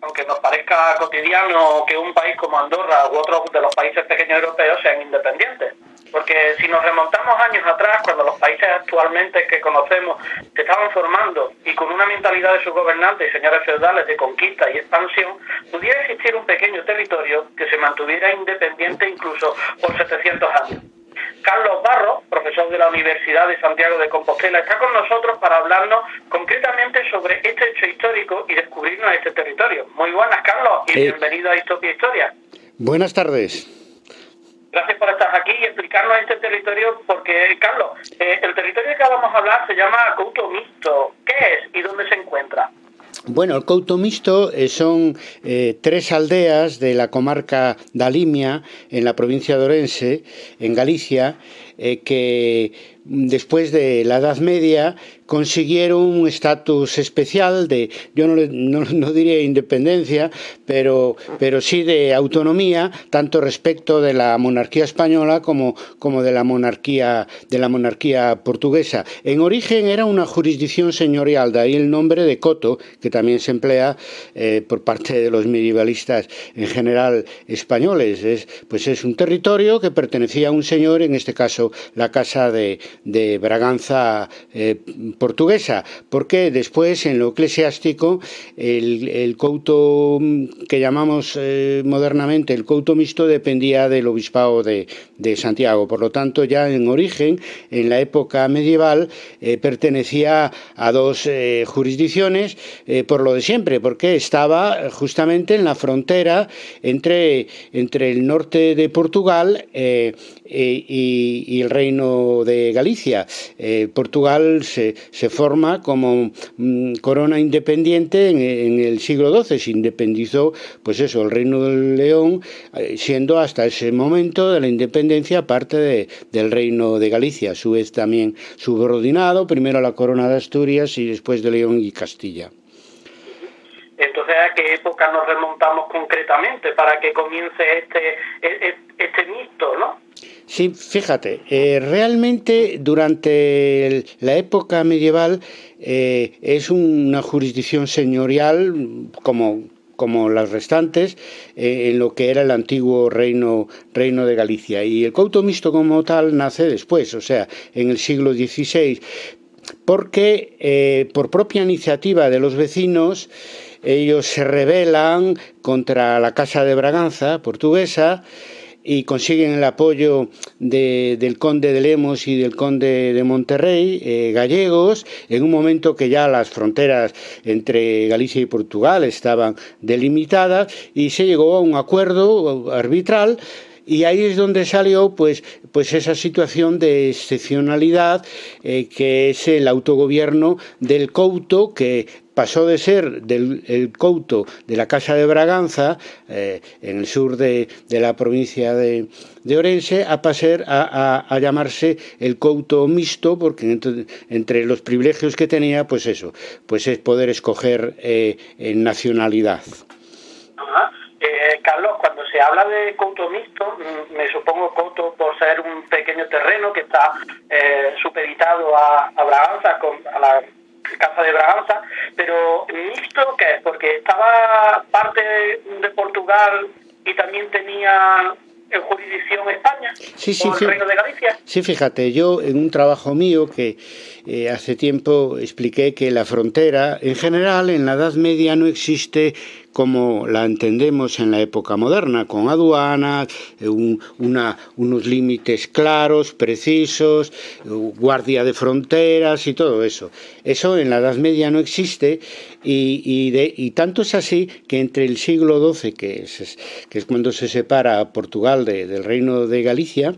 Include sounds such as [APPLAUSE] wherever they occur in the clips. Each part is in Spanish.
aunque nos parezca cotidiano que un país como Andorra u otros de los países pequeños europeos sean independientes. Porque si nos remontamos años atrás, cuando los países actualmente que conocemos se estaban formando y con una mentalidad de sus gobernantes y señores feudales de conquista y expansión, pudiera existir un pequeño territorio que se mantuviera independiente incluso por 700 años. Carlos Barro, profesor de la Universidad de Santiago de Compostela, está con nosotros para hablarnos concretamente sobre este hecho histórico y descubrirnos este territorio. Muy buenas, Carlos, y bienvenido a Histopia Historia. Buenas tardes. Gracias por estar aquí y explicarnos este territorio, porque, Carlos, eh, el territorio que vamos a hablar se llama Couto Mixto. ¿Qué es y dónde se encuentra? Bueno, el Couto Mixto eh, son eh, tres aldeas de la comarca de Alimia, en la provincia de Orense, en Galicia, que después de la Edad Media consiguieron un estatus especial de, yo no, no, diría independencia, pero, pero sí de autonomía, tanto respecto de la monarquía española como, como de, la monarquía, de la monarquía portuguesa. En origen era una jurisdicción señorial, de ahí el nombre de Coto, que también se emplea eh, por parte de los medievalistas en general españoles. Es, pues es un territorio que pertenecía a un señor, en este caso la casa de, de Braganza eh, portuguesa, porque después en lo eclesiástico el, el couto que llamamos eh, modernamente el couto mixto dependía del obispado de, de, Santiago, por lo tanto ya en origen, en la época medieval, eh, pertenecía a dos jurisdicciones por lo de siempre, porque estaba justamente en la frontera entre, entre el norte de Portugal y, y el reino de Galicia eh, Portugal se, se, forma como mm, corona independiente en, el siglo XII, se independizó, pues eso, el Reino del León, eh, siendo hasta ese momento de la independencia parte de, del Reino de Galicia, a su vez también subordinado, primero a la corona de Asturias y después de León y Castilla. Entonces, ¿a qué época nos remontamos concretamente para que comience este, e, e, este mito, no? Sí, fíjate, eh, realmente durante la época medieval eh, es una jurisdicción señorial como como las restantes, eh, en lo que era el antiguo reino, reino de Galicia. Y el couto mixto como tal nace después, o sea, en el siglo XVI, porque por propia iniciativa de los vecinos, ellos se rebelan contra la Casa de Braganza portuguesa, y consiguen el apoyo de, del conde de Lemos y del conde de Monterrey, eh, gallegos, en un momento que ya las fronteras entre Galicia y Portugal estaban delimitadas y se llegó a un acuerdo arbitral y ahí es donde salió pues, pues esa situación de excepcionalidad eh, que es el autogobierno del Couto que pasó de ser del el Couto de la Casa de Braganza, eh, en el sur de, la provincia de, Orense, a pasar a, a, llamarse el Couto mixto, porque entre, los privilegios que tenía, pues eso, pues es poder escoger eh, en nacionalidad. Eh, Carlos, cuando se habla de Couto mixto, mm, me supongo Couto por ser un pequeño terreno que está eh, supeditado a, a Braganza, con, a la Casa de Braganza, pero mixto, ¿qué es? Porque estaba parte de Portugal y también tenía en jurisdicción España sí, sí, o el Reino de Galicia. Sí, fíjate, yo en un trabajo mío que eh, hace tiempo expliqué que la frontera, en general, en la Edad Media no existe como la entendemos en la época moderna, con aduanas, eh, unos límites claros, precisos, eh, guardia de fronteras y todo eso. Eso en la Edad Media no existe y, tanto es así que entre el siglo XII, que es, cuando se separa Portugal de, del reino de Galicia,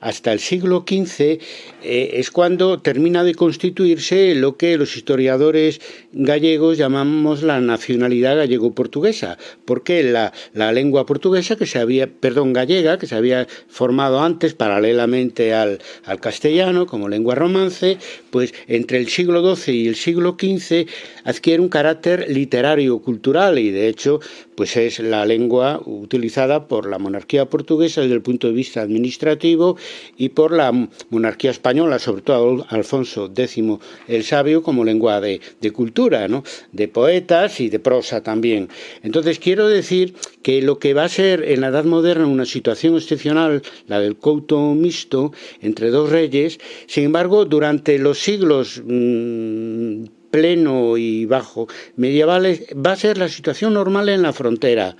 hasta el siglo XV eh, es cuando termina de constituirse lo que los historiadores gallegos llamamos la nacionalidad gallego-portuguesa, porque la, la, lengua portuguesa que se había, perdón, gallega, que se había formado antes paralelamente al, al castellano como lengua romance, pues entre el siglo XII y el siglo XV adquiere un carácter literario cultural y de hecho pues es la lengua utilizada por la monarquía portuguesa desde el punto de vista administrativo y por la monarquía española, sobre todo Alfonso X el Sabio, como lengua de, cultura, de poetas y de prosa también. Entonces quiero decir que lo que va a ser en la Edad Moderna una situación excepcional, la del couto mixto entre dos reyes, sin embargo, durante los siglos mm, pleno y bajo medievales va a ser la situación normal en la frontera.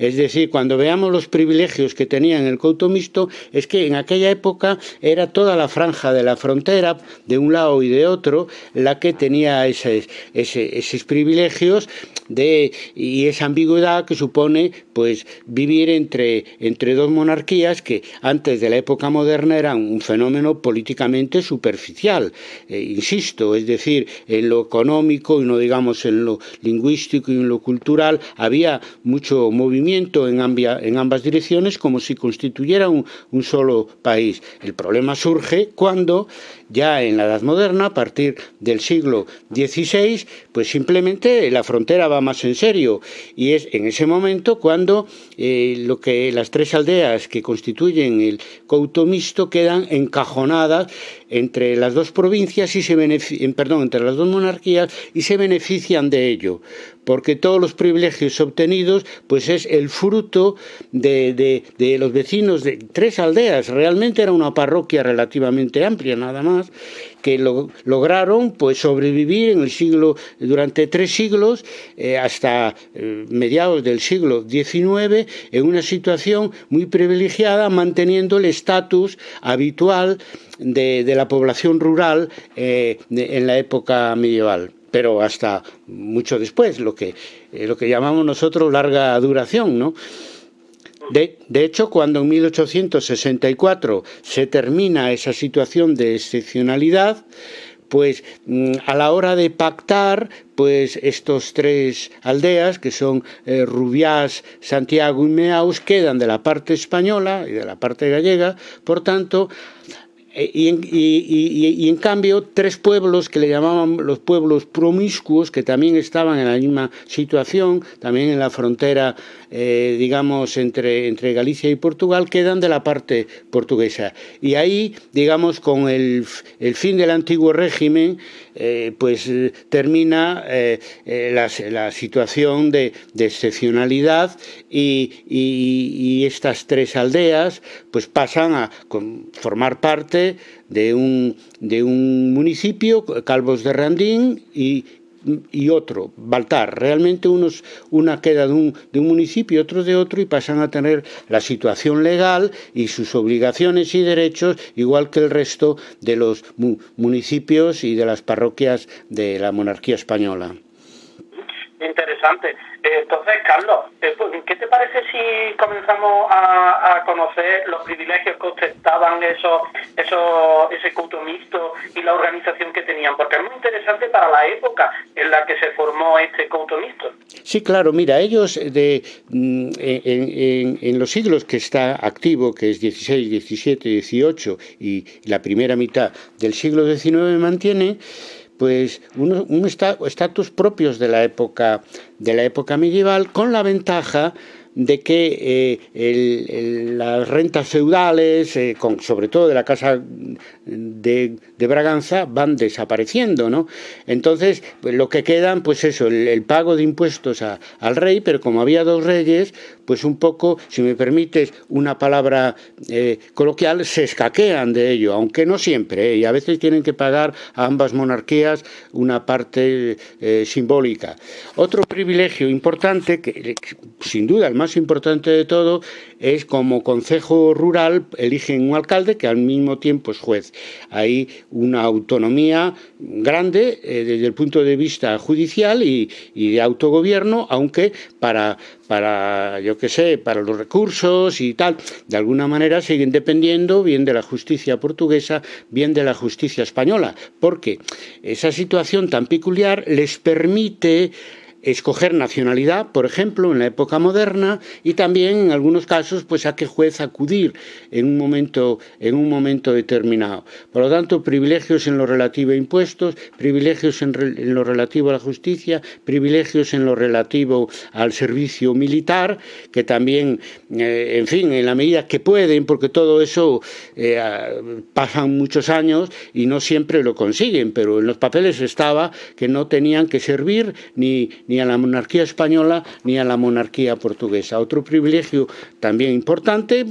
Es decir, cuando veamos los privilegios que tenían el couto mixto, es que en aquella época era toda la franja de la frontera, de un lado y de otro, la que tenía esos, privilegios y esa ambigüedad que supone pues vivir entre, entre dos monarquías que antes de la época moderna eran un fenómeno políticamente superficial, eh, insisto, es decir, en lo económico y no digamos en lo lingüístico y en lo cultural había mucho movimiento en, ambas direcciones como si constituyera un, un solo país. El problema surge cuando ya en la Edad Moderna, a partir del siglo XVI, pues simplemente la frontera va más en serio y es en ese momento cuando eh, lo que las tres aldeas que constituyen el couto mixto quedan encajonadas entre las dos provincias y se perdón, entre las dos monarquías y se benefician de ello, porque todos los privilegios obtenidos pues es el fruto de, de, los vecinos de tres aldeas. Realmente era una parroquia relativamente amplia, nada más, que lograron pues sobrevivir en el siglo durante tres siglos eh, hasta eh, mediados del siglo XIX en una situación muy privilegiada manteniendo el estatus habitual de, la población rural eh, en la época medieval pero hasta mucho después, lo que, lo que llamamos nosotros larga duración, ¿no? De, hecho, cuando en 1864 se termina esa situación de excepcionalidad, pues mm, a la hora de pactar, pues estos tres aldeas, que son eh, Rubiás, Santiago y Meaus, quedan de la parte española y de la parte gallega, por tanto, y en, y, en, cambio, tres pueblos que le llamaban los pueblos promiscuos, que también estaban en la misma situación, también en la frontera, eh, digamos, entre, entre Galicia y Portugal, quedan de la parte portuguesa. Y ahí, digamos, con el, el fin del antiguo régimen, eh, pues termina la, la, situación de, de excepcionalidad y, estas tres aldeas pues pasan a formar parte de un, de un municipio, Calvos de Randín, y, y otro, Baltar. Realmente unos, una queda de un, de un municipio, otro de otro, y pasan a tener la situación legal y sus obligaciones y derechos, igual que el resto de los municipios y de las parroquias de la monarquía española. Interesante. Entonces, Carlos, eh, ¿qué te parece si comenzamos a, conocer los privilegios que ostentaban esos, esos, ese culto mixto y la organización que tenían? Porque es muy interesante para la época en la que se formó este culto mixto. Sí, claro, mira, ellos de, mm, en, en, los siglos que está activo, que es 16, 17, 18 y la primera mitad del siglo XIX, mantiene pues un estatus propios de la época de la época medieval con la ventaja de que eh, las rentas feudales, eh, sobre todo de la casa de, Braganza, van desapareciendo, ¿no? Entonces, pues, lo que quedan, pues eso, el, pago de impuestos al rey, pero como había dos reyes, pues un poco, si me permites una palabra eh, coloquial, se escaquean de ello, aunque no siempre, y a veces tienen que pagar a ambas monarquías una parte simbólica. Otro privilegio importante, que sin duda el más importante de todo es como Consejo Rural eligen un alcalde que al mismo tiempo es juez. Hay una autonomía grande eh, desde el punto de vista judicial y, de autogobierno, aunque para, para, yo qué sé, para los recursos y tal, de alguna manera siguen dependiendo bien de la justicia portuguesa, bien de la justicia española, porque esa situación tan peculiar les permite escoger nacionalidad, por ejemplo, en la época moderna, y también en algunos casos, pues a qué juez acudir en un momento, en un momento determinado. Por lo tanto, privilegios en lo relativo a impuestos, privilegios en, lo relativo a la justicia, privilegios en lo relativo al servicio militar, que también, eh, en fin, en la medida que pueden, porque todo eso eh, pasan muchos años y no siempre lo consiguen, pero en los papeles estaba que no tenían que servir ni ni a la monarquía española ni a la monarquía portuguesa. Otro privilegio también importante,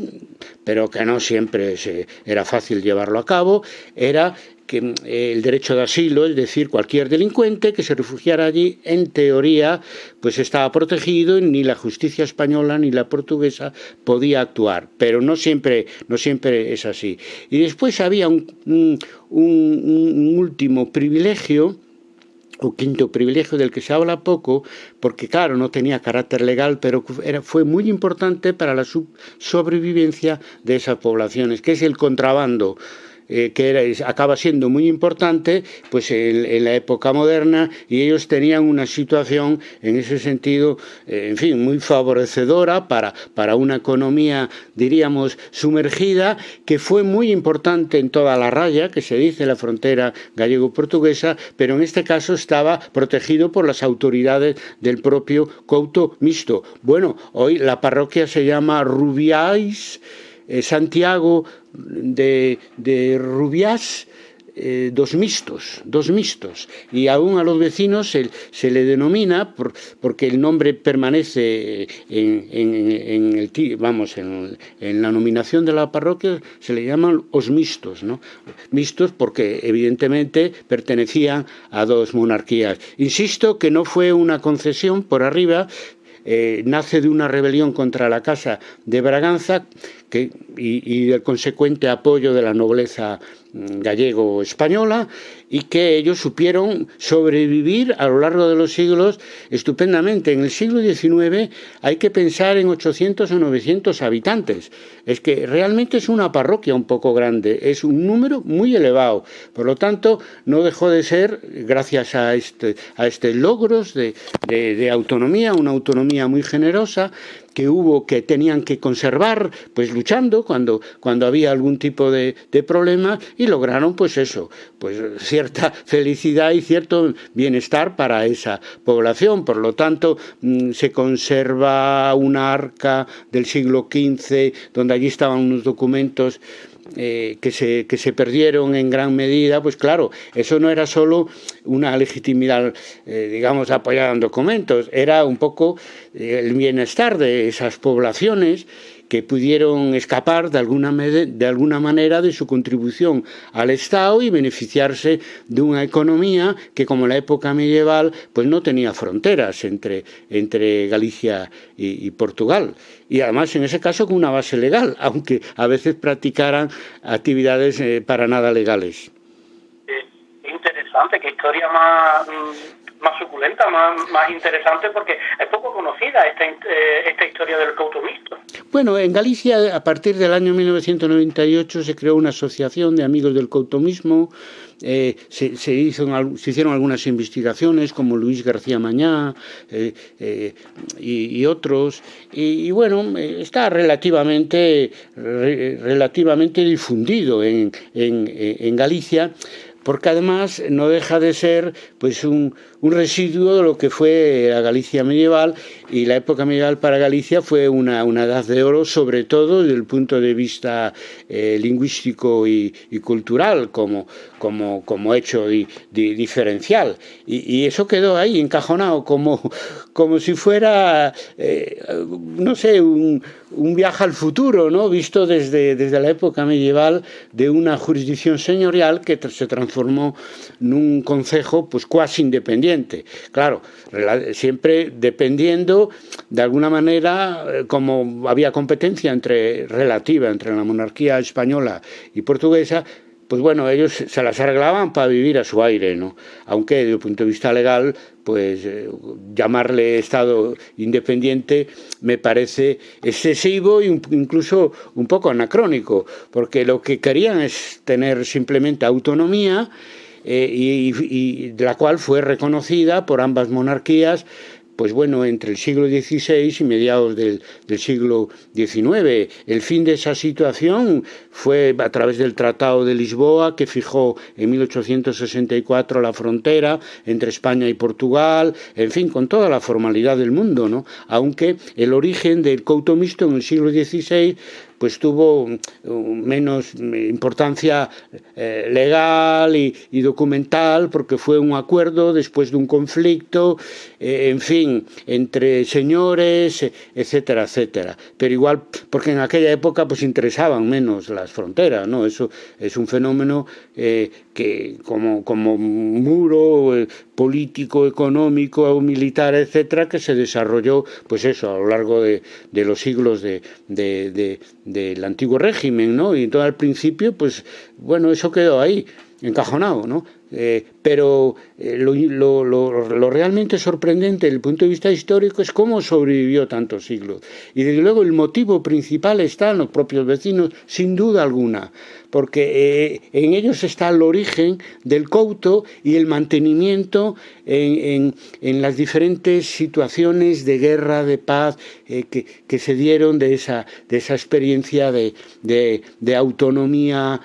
pero que no siempre era fácil llevarlo a cabo, era que eh, el derecho de asilo, es decir, cualquier delincuente que se refugiara allí, en teoría, pues estaba protegido y ni la justicia española ni la portuguesa podía actuar, pero no siempre, no siempre es así. Y después había un último privilegio o quinto privilegio del que se habla poco, porque claro, no tenía carácter legal, pero fue muy importante para la sobrevivencia de esas poblaciones, que es el contrabando. Eh, que era, acaba siendo muy importante pues en, la época moderna y ellos tenían una situación en ese sentido, eh, en fin, muy favorecedora para, para una economía, diríamos, sumergida, que fue muy importante en toda la raya, que se dice la frontera gallego-portuguesa, pero en este caso estaba protegido por las autoridades del propio Couto Mixto. Bueno, hoy la parroquia se llama Rubiáis, eh, Santiago de, de Rubiás, eh, dos mixtos, dos mixtos, y aún a los vecinos se, se le denomina, por, porque el nombre permanece en, en, el, vamos, en, en, la nominación de la parroquia, se le llaman os mixtos, ¿no? Mixtos porque evidentemente pertenecían a dos monarquías. Insisto que no fue una concesión por arriba, eh, nace de una rebelión contra la Casa de Braganza y, y del consecuente apoyo de la nobleza gallego-española y que ellos supieron sobrevivir a lo largo de los siglos estupendamente. En el siglo XIX hay que pensar en 800 o 900 habitantes. Es que realmente es una parroquia un poco grande, es un número muy elevado. Por lo tanto, no dejó de ser, gracias a este, a este logros de, de, de autonomía, una autonomía muy generosa, que hubo que tenían que conservar, pues luchando cuando, cuando había algún tipo de, de problema y lograron pues eso, pues cierta [LAUGHS] felicidad y cierto bienestar para esa población. Por lo tanto, mm, se conserva una arca del siglo XV donde allí estaban unos documentos eh, que, se, que se perdieron en gran medida, pues claro, eso no era solo una legitimidad, eh, digamos, apoyada en documentos, era un poco eh, el bienestar de esas poblaciones que pudieron escapar de alguna, de alguna manera de su contribución al Estado y beneficiarse de una economía que, como en la época medieval, pues no tenía fronteras entre, entre Galicia y, Portugal. Y además, en ese caso, con una base legal, [LAUGHS] aunque a veces practicaran actividades eh, para nada legales. interesante, qué historia más mm, más suculenta, más, más interesante, porque conocida esta, eh, esta historia del cauto mixto. Bueno, en Galicia, a partir del año 1998, se creó una asociación de amigos del cautomismo, eh, se, hizo, se hicieron algunas investigaciones, como Luis García Mañá eh, eh, y, otros, y, bueno, está relativamente, re, relativamente difundido en, en Galicia, porque además no deja de ser pues un, un, residuo de lo que fue la Galicia medieval y la época medieval para Galicia fue una, una edad de oro sobre todo desde el punto de vista eh, lingüístico y, y, cultural como, como, como hecho di, di, diferencial y, eso quedó ahí encajonado como, como si fuera eh, no sé un, un viaje al futuro, ¿no? visto desde, desde la época medieval de una jurisdicción señorial que se transformó en un concejo pues cuasi independiente. Claro, siempre dependiendo de alguna manera, eh, como había competencia entre relativa entre la monarquía española y portuguesa, pues bueno, ellos se las arreglaban para vivir a su aire, ¿no? Aunque desde el punto de vista legal, pues eh, llamarle Estado independiente me parece excesivo e incluso un poco anacrónico, porque lo que querían es tener simplemente autonomía eh, y, la cual fue reconocida por ambas monarquías pues bueno, entre el siglo XVI y mediados del, siglo XIX. El fin de esa situación fue a través del Tratado de Lisboa, que fijó en 1864 la frontera entre España y Portugal, en fin, con toda la formalidad del mundo, ¿no? Aunque el origen del couto mixto en el siglo XVI pues tuvo mm, menos importancia eh, legal y, documental porque fue un acuerdo después de un conflicto, eh, en fin, entre señores, etcétera, etcétera. Pero igual, porque en aquella época pues interesaban menos las fronteras, ¿no? Eso es un fenómeno eh, que como, como muro político, económico, militar, etcétera, que se desarrolló, pues eso, a lo largo de, los siglos de, del antiguo régimen, ¿no? Y todo al principio, pues, bueno, eso quedó ahí, encajonado, ¿no? Eh, pero eh, lo, lo, lo, realmente sorprendente desde el punto de vista histórico es cómo sobrevivió tantos siglos. Y desde luego el motivo principal está en los propios vecinos, sin duda alguna, porque eh, en ellos está el origen del couto y el mantenimiento en, en, las diferentes situaciones de guerra, de paz que, que, se dieron de esa, de esa experiencia de, de, de autonomía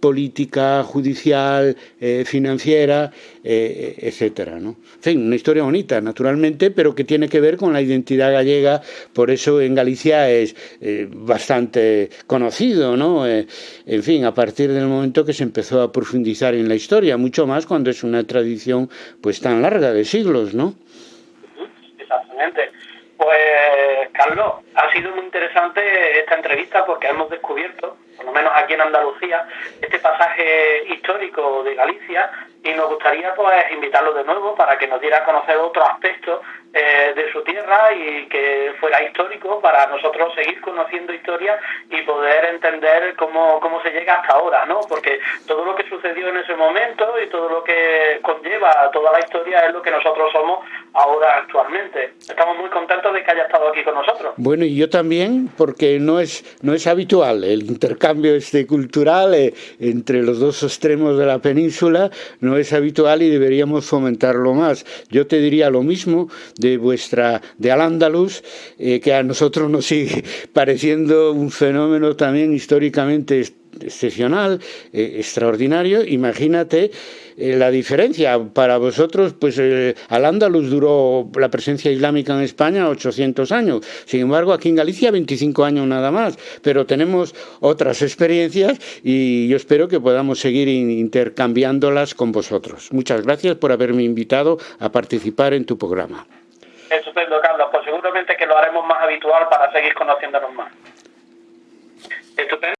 política, judicial, financiera, eh, etcétera. ¿no? En fin, una historia bonita, naturalmente, pero que tiene que ver con la identidad gallega, por eso en Galicia es eh, bastante conocido, ¿no? Eh, en fin, a partir del momento que se empezó a profundizar en la historia, mucho más cuando es una tradición pues tan larga de siglos, ¿no? Exactamente. Pues, Carlos, ha sido muy interesante esta entrevista porque hemos descubierto por lo menos aquí en Andalucía, este pasaje histórico de Galicia y nos gustaría pues invitarlo de nuevo para que nos diera a conocer otros aspectos eh, de y que fuera histórico para nosotros seguir conociendo historia y poder entender cómo, cómo se llega hasta ahora, ¿no? Porque todo lo que sucedió en ese momento y todo lo que conlleva toda la historia es lo que nosotros somos ahora actualmente. Estamos muy contentos de que haya estado aquí con nosotros. Bueno, y yo también, porque no es, no es habitual el intercambio este cultural eh, entre los dos extremos de la península, no es habitual y deberíamos fomentarlo más. Yo te diría lo mismo de vuestra, de Al-Ándalus, eh, que a nosotros nos sigue [LAUGHS] pareciendo un fenómeno también históricamente excepcional, eh, extraordinario. Imagínate eh, la diferencia. Para vosotros, pues eh, Al-Ándalus duró la presencia islámica en España 800 años. Sin embargo, aquí en Galicia 25 años nada más. Pero tenemos otras experiencias y yo espero que podamos seguir intercambiándolas con vosotros. Muchas gracias por haberme invitado a participar en tu programa. Estupendo, Carlos. Pues seguramente que lo haremos más habitual para seguir conociéndonos más. Estupendo.